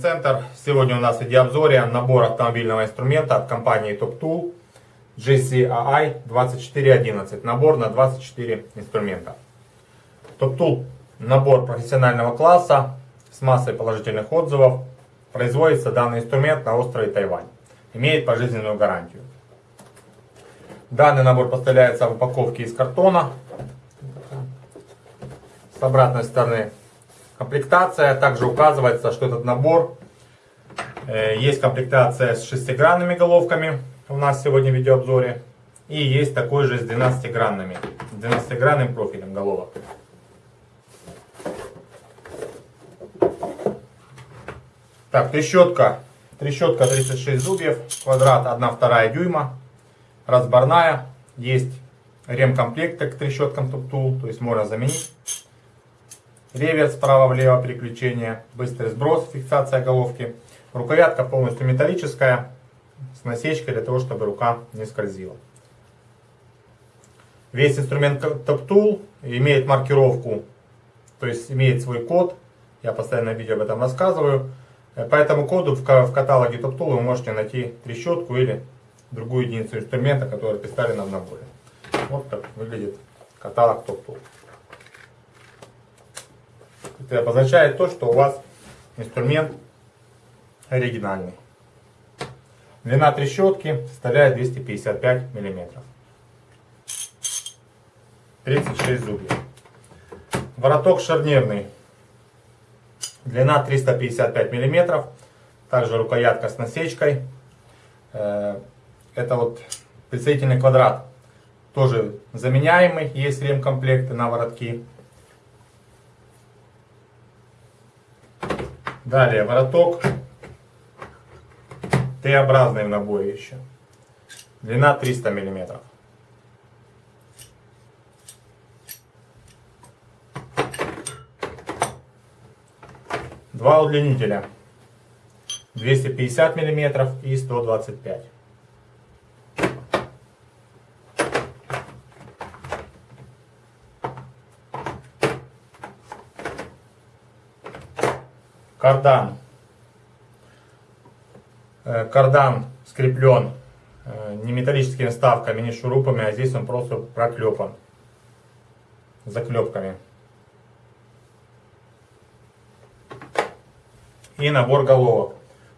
Центр. Сегодня у нас в видеообзоре набор автомобильного инструмента от компании Top Tool GCAI 2411. Набор на 24 инструмента. Top Tool набор профессионального класса с массой положительных отзывов. Производится данный инструмент на острове Тайвань. Имеет пожизненную гарантию. Данный набор поставляется в упаковке из картона. С обратной стороны комплектация. Также указывается, что этот набор э, есть комплектация с шестигранными головками. У нас сегодня в видеообзоре. И есть такой же с 12-гранными. 12-гранным профилем головок. Так, трещотка. Трещотка 36 зубьев. Квадрат 1,2 дюйма разборная, есть ремкомплекты к трещоткам туп-тул, то есть можно заменить. Реверс справа-влево переключение, быстрый сброс, фиксация головки. Рукоятка полностью металлическая, с насечкой для того, чтобы рука не скользила. Весь инструмент Top имеет маркировку, то есть имеет свой код. Я постоянно видео об этом рассказываю. По этому коду в каталоге Top вы можете найти трещотку или другую единицу инструмента, которая представлена в наборе. Вот так выглядит каталог топ-топ. Это обозначает то, что у вас инструмент оригинальный. Длина трещотки составляет 255 мм. 36 зубьев. Вороток шарнирный. Длина 355 мм. Также рукоятка с насечкой. Э, это вот представительный квадрат. Тоже заменяемый. Есть ремкомплекты на воротки. Далее вороток. Т-образный в наборе еще. Длина 300 миллиметров. Два удлинителя. 250 миллиметров и 125. Кардан. Э, кардан скреплен э, не металлическими вставками, не шурупами, а здесь он просто проклепан заклепками. И набор головок.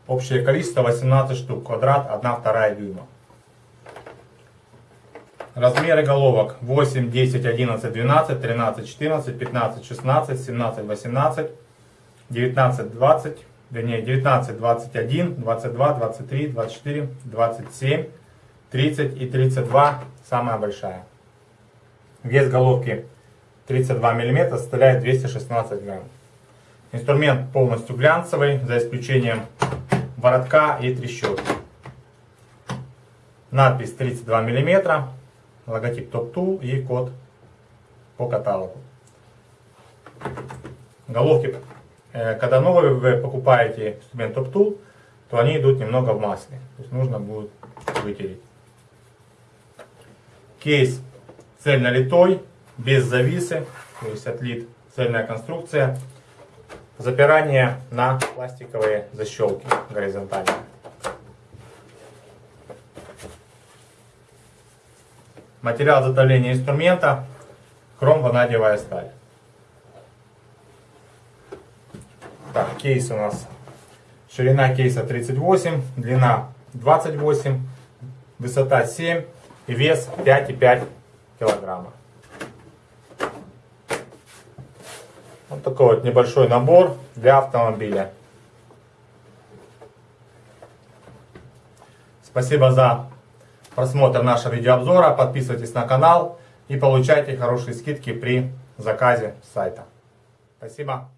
Общее количество 18 штук, квадрат 1,2 дюйма. Размеры головок 8, 10, 11, 12, 13, 14, 15, 16, 17, 18, 19, 20, вернее 19, 21, 22, 23, 24, 27, 30 и 32 самая большая. Вес головки 32 мм составляет 216 грамм. Инструмент полностью глянцевый, за исключением воротка и трещотки. Надпись 32 мм, логотип Top Tool и код по каталогу. Головки когда новые вы покупаете инструмент TopTool, то они идут немного в масле. То есть нужно будет вытереть. Кейс цельнолитой, без зависы, то есть отлит цельная конструкция. Запирание на пластиковые защелки горизонтальные. Материал затовления инструмента хром-ванадиевая сталь. Так, кейс у нас. Ширина кейса 38, длина 28, высота 7 и вес 5,5 килограмма. Вот такой вот небольшой набор для автомобиля. Спасибо за просмотр нашего видеообзора. Подписывайтесь на канал и получайте хорошие скидки при заказе сайта. Спасибо.